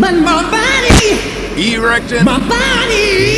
Man, my body. Erecting. My body.